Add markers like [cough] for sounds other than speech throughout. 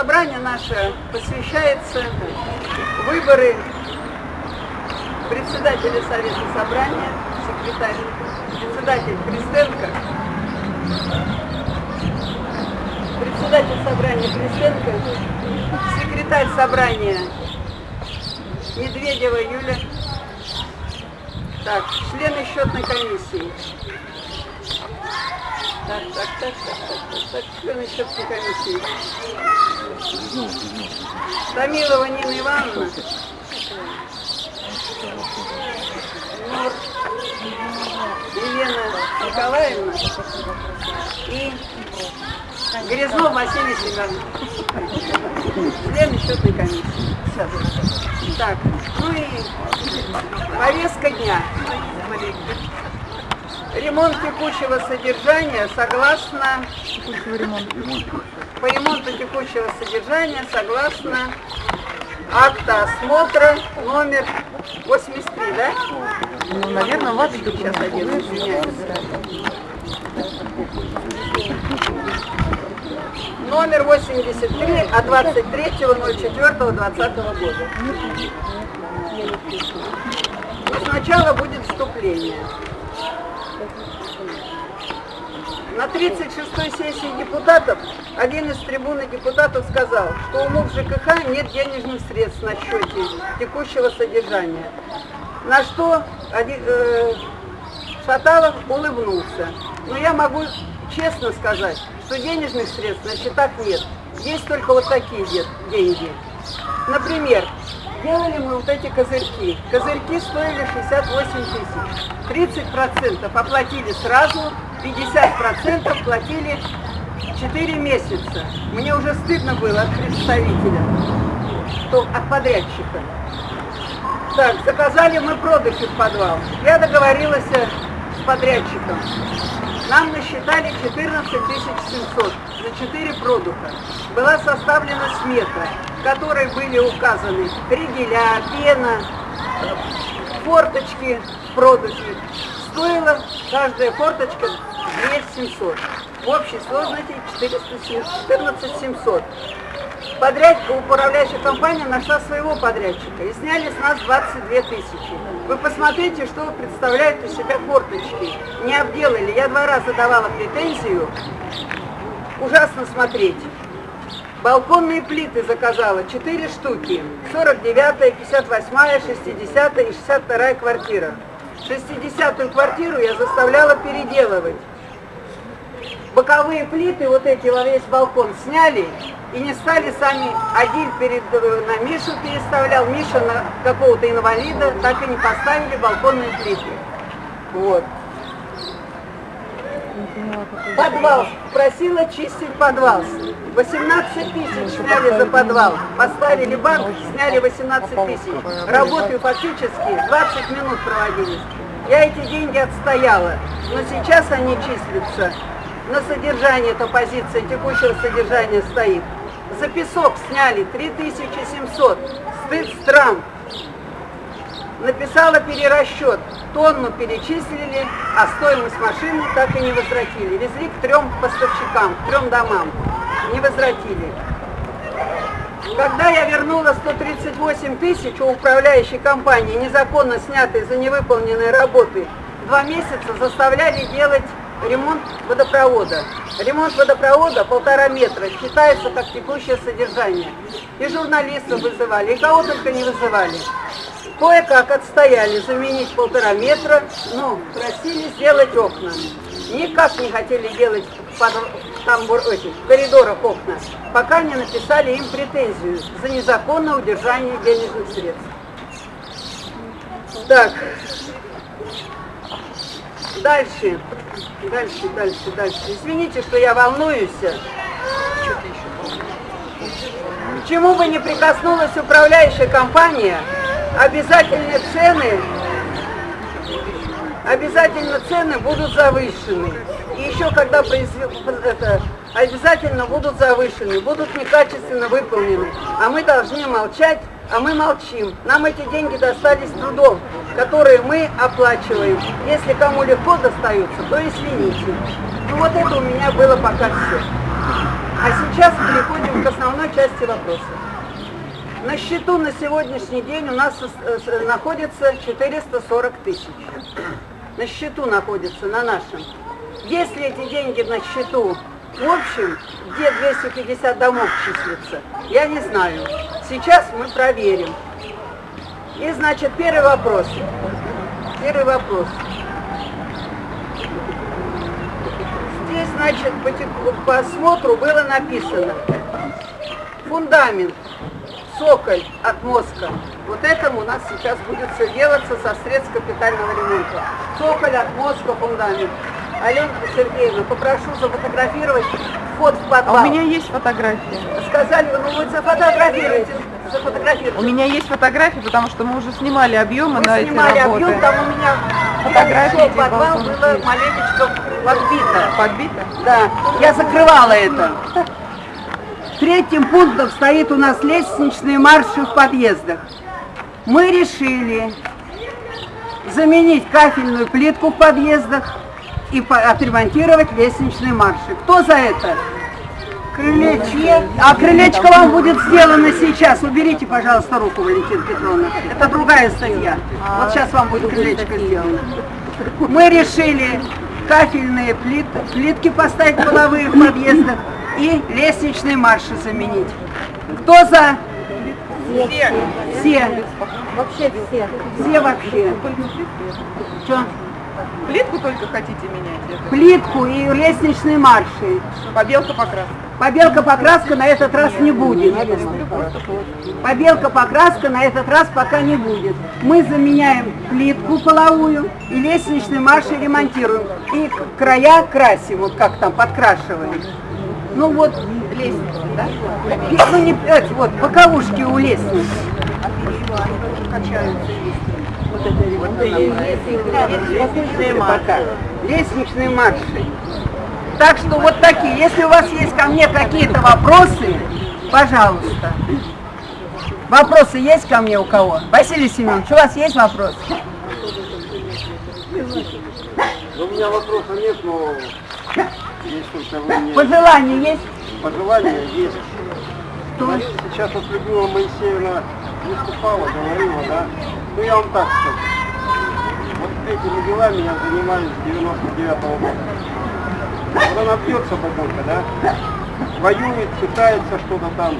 собрание наше посвящается выборы председателя Совета Собрания, секретарь, председатель Христенко, председатель собрания Христенко, секретарь собрания Медведева Юля, так, члены счетной комиссии. Так, так, так, так, так, так, так, члены счетной комиссии. Томилова Нина Ивановна. Елена Николаевна и Грязнов Василий Семенович. Члены счетной комиссии. Так, ну и повестка дня. Ремонт текущего содержания согласно по ремонту текущего содержания согласно акта осмотра номер 83, да? Ну, наверное, ваш Сейчас один, извиняюсь. Номер 83 от 23.04.2020 года. Но сначала будет вступление. На 36-й сессии депутатов один из трибуны депутатов сказал, что у МУК ЖКХ нет денежных средств на счете текущего содержания. На что один, э, Шаталов улыбнулся. Но я могу честно сказать, что денежных средств на счетах нет. Есть только вот такие де- деньги. Например, делали мы вот эти козырьки. Козырьки стоили 68 тысяч. 30% оплатили сразу, 50% платили 4 месяца. Мне уже стыдно было от представителя, что от подрядчика. Так, заказали мы продухи в подвал. Я договорилась с подрядчиком. Нам насчитали 14 700 за 4 продуха. Была составлена смета, в которой были указаны ригеля, пена, форточки в продухе. Стоила каждая форточка 2700. В общей сложности 14 700. Подрядчик, управляющая компания нашла своего подрядчика и сняли с нас 22 тысячи. Вы посмотрите, что представляют из себя форточки. Не обделали. Я два раза давала претензию. Ужасно смотреть. Балконные плиты заказала 4 штуки. 49, 58, 60 и 62 квартира. 60-ю квартиру я заставляла переделывать. Боковые плиты, вот эти во весь балкон сняли и не стали сами. Один перед, э, на Мишу переставлял, Миша на какого-то инвалида, так и не поставили балконные плиты. Вот. Подвал. Просила чистить подвал. 18 тысяч сняли за подвал. Поставили банк, сняли 18 тысяч. Работы фактически 20 минут проводились. Я эти деньги отстояла, но сейчас они числятся. На содержание эта позиция текущего содержания стоит. За песок сняли 3700. Стыд стран. Написала перерасчет. Тонну перечислили, а стоимость машины так и не возвратили. Везли к трем поставщикам, к трем домам. Не возвратили. Когда я вернула 138 тысяч у управляющей компании, незаконно снятые за невыполненные работы, два месяца заставляли делать ремонт водопровода. Ремонт водопровода полтора метра считается как текущее содержание. И журналистов вызывали, и кого только не вызывали. Кое-как отстояли заменить полтора метра, но просили сделать окна. Никак не хотели делать там, этих, в коридорах окна, пока не написали им претензию за незаконное удержание денежных средств. Так, дальше, дальше, дальше, дальше. Извините, что я волнуюсь. К чему бы не прикоснулась управляющая компания, обязательные цены, обязательно цены будут завышены. И еще когда произвел, это, обязательно будут завышены, будут некачественно выполнены. А мы должны молчать, а мы молчим. Нам эти деньги достались трудом, которые мы оплачиваем. Если кому легко достаются, то извините. Ну вот это у меня было пока все. А сейчас переходим к основной части. вопроса. На счету на сегодняшний день у нас э, с- находится 440 тысяч. На счету находится, на нашем. Если эти деньги на счету в общем, где 250 домов числится, я не знаю. Сейчас мы проверим. И, значит, первый вопрос. Первый вопрос. Здесь, значит, по, по осмотру было написано фундамент, соколь от мозга. Вот этому у нас сейчас будет все делаться со средств капитального ремонта. Соколь от мозга, фундамент. Алена Сергеевна, попрошу зафотографировать вход в А подвал. у меня есть фотография. Сказали, вы, ну вы зафотографируйте, У меня есть фотография, потому что мы уже снимали объемы Мы на эти снимали работы. объем, там у меня Фотографии эти подвал, было маленечко подбито. Подбито? Да, я закрывала это. Третьим пунктом стоит у нас лестничные марши в подъездах. Мы решили заменить кафельную плитку в подъездах и отремонтировать лестничные марши. Кто за это? Крылечко. А крылечко вам будет сделано сейчас. Уберите, пожалуйста, руку, Валентина Петровна. Это другая статья. Вот сейчас вам будет крылечко сделано. Мы решили кафельные плит- плитки поставить половые в подъездах и лестничные марши заменить. Кто за? Все. Все. Вообще все. Все вообще. Что? Плитку только хотите менять? Плитку и лестничные марши. Побелка покраска. Побелка покраска на этот раз не будет. Побелка покраска на этот раз пока не будет. Мы заменяем плитку половую и лестничный марши ремонтируем. И края красим, вот как там, подкрашиваем. Ну вот, Лестница, да? ну не, эти вот, боковушки у лестницы. Лестничные марши. Лестничные марши. Так что вот такие. Если у вас есть ко мне какие-то вопросы, пожалуйста. Вопросы есть ко мне у кого? Василий Семенович, у вас есть вопросы? Ну, У меня вопроса нет, но есть Пожелания есть? пожелания есть. Что? Сейчас вот Людмила Моисеевна выступала, говорила, да? Ну я вам так скажу. Вот этими делами я занимаюсь с 99 -го года. Вот она бьется бабулька, да? Воюет, пытается что-то там.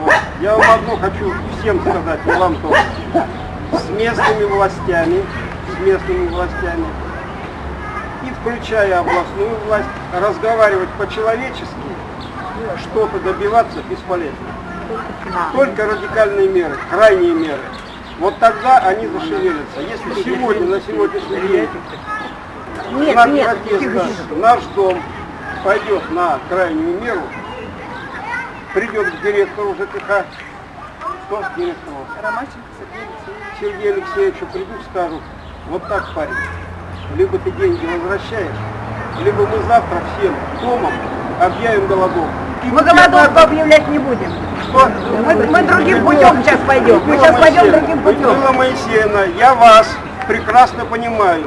Вот. Я вам одно хочу всем сказать, и вам тоже. С местными властями, с местными властями, и включая областную власть, разговаривать по-человечески, что-то добиваться бесполезно. Только радикальные меры, крайние меры. Вот тогда они зашевелятся. Если сегодня, на сегодняшний день, Нет, знак нет. протеста наш дом пойдет на крайнюю меру, придет к директору ЖКХ, что к директору? Ромащенко Сергей Алексеевич. Сергею Алексеевичу придут, скажут, вот так, парень, либо ты деньги возвращаешь, либо мы завтра всем домом объявим голодовку. Мы голодовку объявлять не будем. Что? Мы, мы другим путем сейчас пойдем. Мы сейчас пойдем другим путем. Людмила Моисеевна, я вас прекрасно понимаю.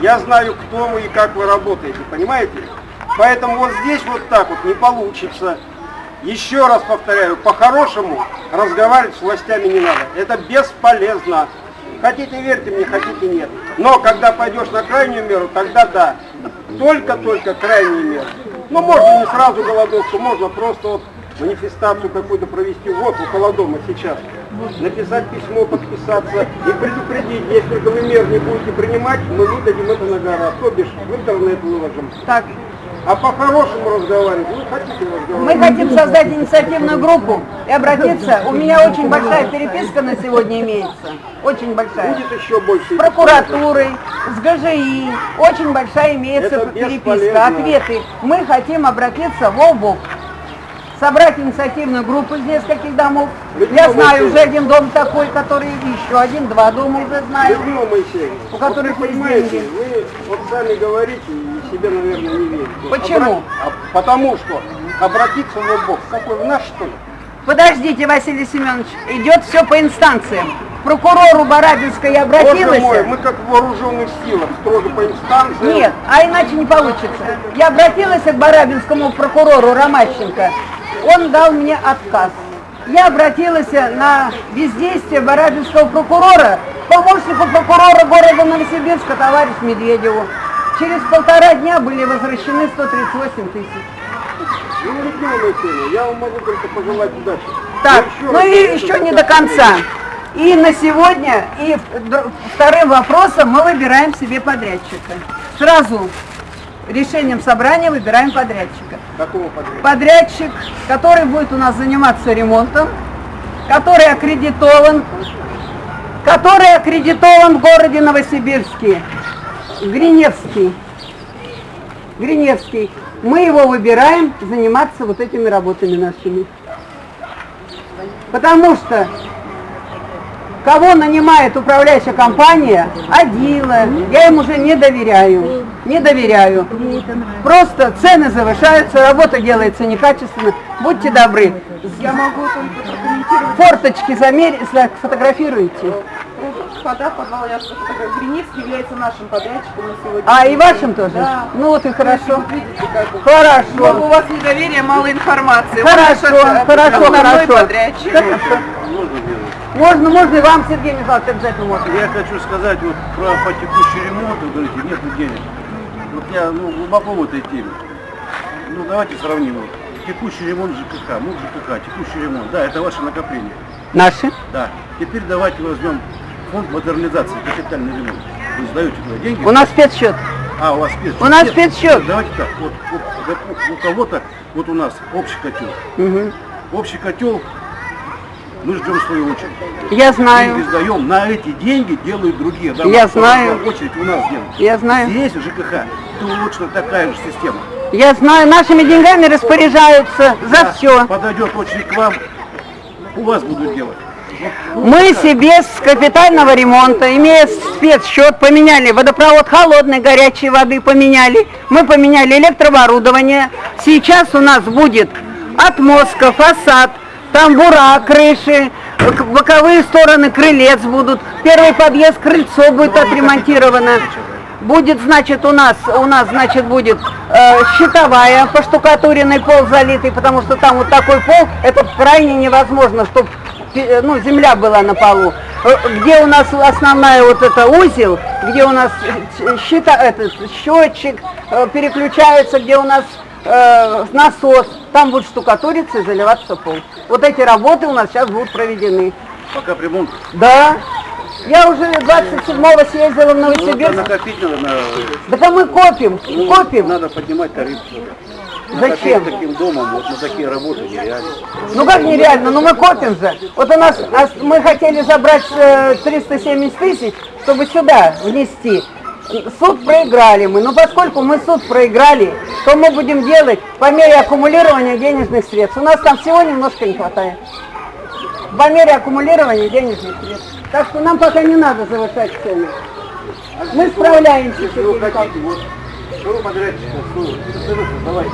Я знаю, кто вы и как вы работаете, понимаете? Поэтому вот здесь вот так вот не получится. Еще раз повторяю, по-хорошему разговаривать с властями не надо. Это бесполезно. Хотите верьте мне, хотите нет. Но когда пойдешь на крайнюю меру, тогда да. Только-только крайнюю меру. Ну можно не сразу голодовку, можно просто вот манифестацию какую-то провести вот около дома сейчас. Написать письмо, подписаться и предупредить, если вы мер не будете принимать, мы выдадим это на гора. То бишь в интернет выложим. Так, А по-хорошему разговаривать, вы хотите мы разговаривать? хотим создать инициативную группу и обратиться. У меня очень большая переписка на сегодня имеется. Очень большая. Будет еще больше. С прокуратурой, с ГЖИ. Очень большая имеется Это переписка, бесполезно. ответы. Мы хотим обратиться в ОБОК. Собрать инициативную группу из нескольких домов. Людмила Я знаю Моисеевна. уже один дом такой, который еще один, два дома уже знаю. Людмила Моисеевна, У которых вот вы понимаете, вы вот сами говорите и себе, наверное, не верите. Почему? Обра- а потому что обратиться в бок, какой в наш что ли? Подождите, Василий Семенович, идет все по инстанциям. К прокурору Барабинской я обратилась. Боже мой, мы как в вооруженных силах, строго по инстанциям. Нет, а иначе не получится. Я обратилась к Барабинскому прокурору Ромащенко. Он дал мне отказ. я обратилась на бездействие барабинского прокурора, помощнику прокурора города Новосибирска, товарищ Медведеву. Через полтора дня были возвращены 138 тысяч. Ну, Моисеевна, я вам могу только пожелать удачи. Так, Я ну и еще не до конца. И на сегодня, и вторым вопросом мы выбираем себе подрядчика. Сразу решением собрания выбираем подрядчика. Какого подряда? Подрядчик, который будет у нас заниматься ремонтом, который аккредитован, который аккредитован в городе Новосибирске, Гриневский. Гриневский. Мы его выбираем заниматься вот этими работами нашими. Потому что кого нанимает управляющая компания, Адила, я им уже не доверяю, не доверяю. Просто цены завышаются, работа делается некачественно. Будьте добры, Я могу только прокомментировать. форточки замерь, фотографируйте. Вода, подвал, я Гриневский является нашим подрядчиком на сегодня. А, и вашим тоже? Да. Ну вот и хорошо. Вот видите, как. Хорошо. Много у вас недоверия, мало информации. Хорошо, хорошо, основной хорошо. подрядчик. [laughs] Можно? Можно, и вам, Сергей Михайлович, обязательно можно. Я хочу сказать вот про по текущий ремонт, вы говорите, нет денег. Вот я ну, глубоко в этой теме. Ну давайте сравним. Вот. Текущий ремонт ЖКХ, МУК ЖКХ, текущий ремонт, да, это ваше накопление. Наши? Да. Теперь давайте возьмем фонд модернизации, капитальный ремонт. Вы сдаете туда деньги? У нас спецсчет. А, у вас спецсчет. У нас Нет, спецсчет. Давайте так, вот, вот, у кого-то, вот у нас общий котел. Мгм. Общий котел, мы ждем свою очередь. Я Деньги знаю, сдаем, на эти деньги делают другие. Да, Я знаю. Очередь у нас делают. я знаю. Здесь ЖКХ точно такая же система. Я знаю, нашими деньгами распоряжаются за Да, все. Подойдет очередь к вам, у вас будут делать. Мы себе с капитального ремонта, имея спецсчет, поменяли водопровод холодной, горячей воды поменяли. Мы поменяли электрооборудование. Сейчас у нас будет отмостка, фасад, тамбура, крыши, э, к- боковые стороны крылец будут. Первый подъезд, крыльцо будет отремонтировано. Будет, значит, у нас, у нас, значит, будет э, щитовая, поштукатуренный пол залитый, потому что там вот такой пол, это крайне невозможно, чтобы ну, земля была на полу. Э, Где у нас основная вот эта узел, где у нас щита, этот, счетчик э, переключается, где у нас э, насос, там будет штукатуриться и заливаться пол. Вот эти работы у нас сейчас будут проведены. пока ремонт. Да. Я уже 27-го съездила в Ну, Новосибирск. накопить надо, на, Да а мы копим, ну, копим. надо поднимать тариф. Зачем? Таким домом, вот на такие работы нереально. Ну как нереально, ну мы копим же. Вот у нас, мы хотели забрать э, 370 тысяч, чтобы сюда внести. Суд проиграли мы, но поскольку мы суд проиграли, то мы будем делать по мере аккумулирования денежных средств. У нас там всего немножко не хватает. По мере аккумулирования денежных средств. Так что нам пока не надо завышать цены. Мы справляемся. Если вы хотите, вот, что вы подрядчика, что.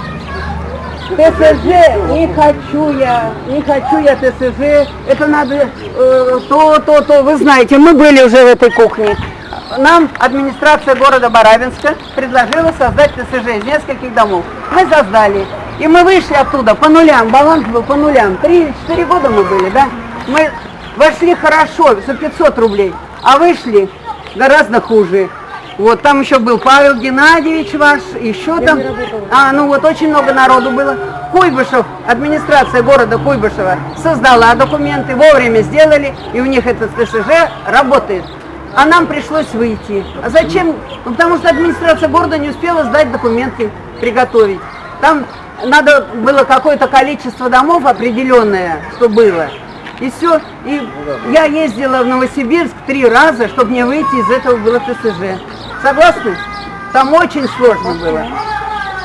ТСЖ не хочу я, не хочу я ТСЖ, это надо э, то, то, то, вы знаете, мы были уже в этой кухне. Нам администрация города Барабинска предложила создать ТСЖ из нескольких домов. Мы создали. И мы вышли оттуда по нулям, баланс был по нулям. Три-четыре года мы были, да? Мы вошли хорошо, за 500 рублей, а вышли гораздо хуже. Вот, там еще был Павел Геннадьевич ваш, еще там. А, ну вот очень много народу было. Куйбышев, администрация города Куйбышева создала документы, вовремя сделали, и у них этот ТСЖ работает. А нам пришлось выйти. А зачем? Ну, потому что администрация города не успела сдать документы, приготовить. Там надо было какое-то количество домов определенное, что было. И все. И я ездила в Новосибирск три раза, чтобы мне выйти из этого было ТСЖ. Согласны? Там очень сложно было.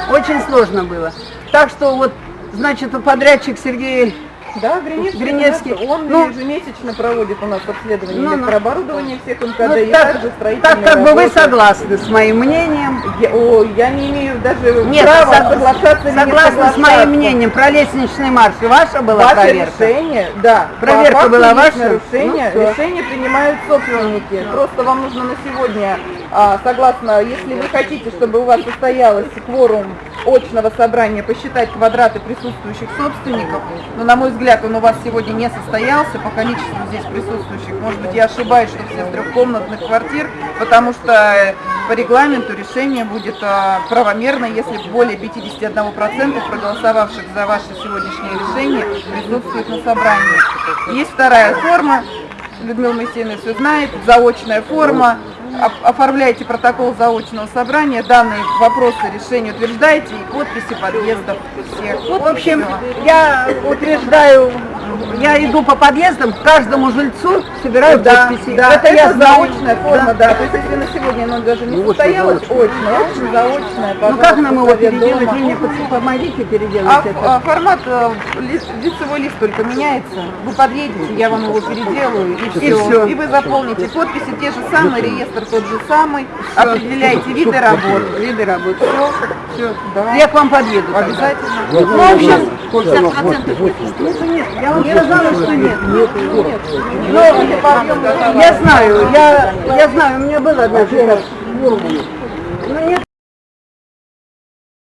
Очень сложно было. Так что вот, значит, подрядчик Сергей Да, Гриневский. Гриневский. Он Ну, ежемесячно проводит у нас обследование Ну, ну. электрооборудования всех МКД ну, и так, также строительные так как бы вы работы. согласны с моим мнением. Я, о, я не имею даже Нет, права сог- не согласна с моим мнением про лестничный марш. Ваша была Ваше проверка? решение, да. Проверка По была ваша? Нарушение, Ну, решение принимают собственники. Просто вам нужно на сегодня, а, согласно, если вы хотите, чтобы у вас состоялось кворум очного собрания, посчитать квадраты присутствующих собственников, но, на мой взгляд, взгляд, он у вас сегодня не состоялся по количеству здесь присутствующих. Может быть, я ошибаюсь, что все с трехкомнатных квартир, потому что э, по регламенту решение будет а, правомерно, если более 51% проголосовавших за ваше сегодняшнее решение присутствует на собрании. Есть вторая форма, Людмила Моисеевна все знает, заочная форма. Оформляйте протокол заочного собрания, данные вопросы решения утверждаете и подписи подъездов всех. В общем, я утверждаю, я иду по подъездам, к каждому жильцу собираю да, подписи. да, это, я знаю. заочная форма, да. То есть если на сегодня оно даже не состоялось, очная, очень заочная. Ну как нам его переделать? дома. Вы мне помогите переделать А, это. а формат, э, ли- лицевой лист только меняется. Вы подъедете, я вам его переделаю, и все. всё. И вы заполните подписи те же самые, реестр тот же самый, определяйте виды работ. Виды работы. Все, да. Я к вам подъеду. Обязательно. Ну, в общем, 50% нет. Я вам сказала, что нет. Но я Я знаю, я, я знаю, у меня была одна ситуация. Ну,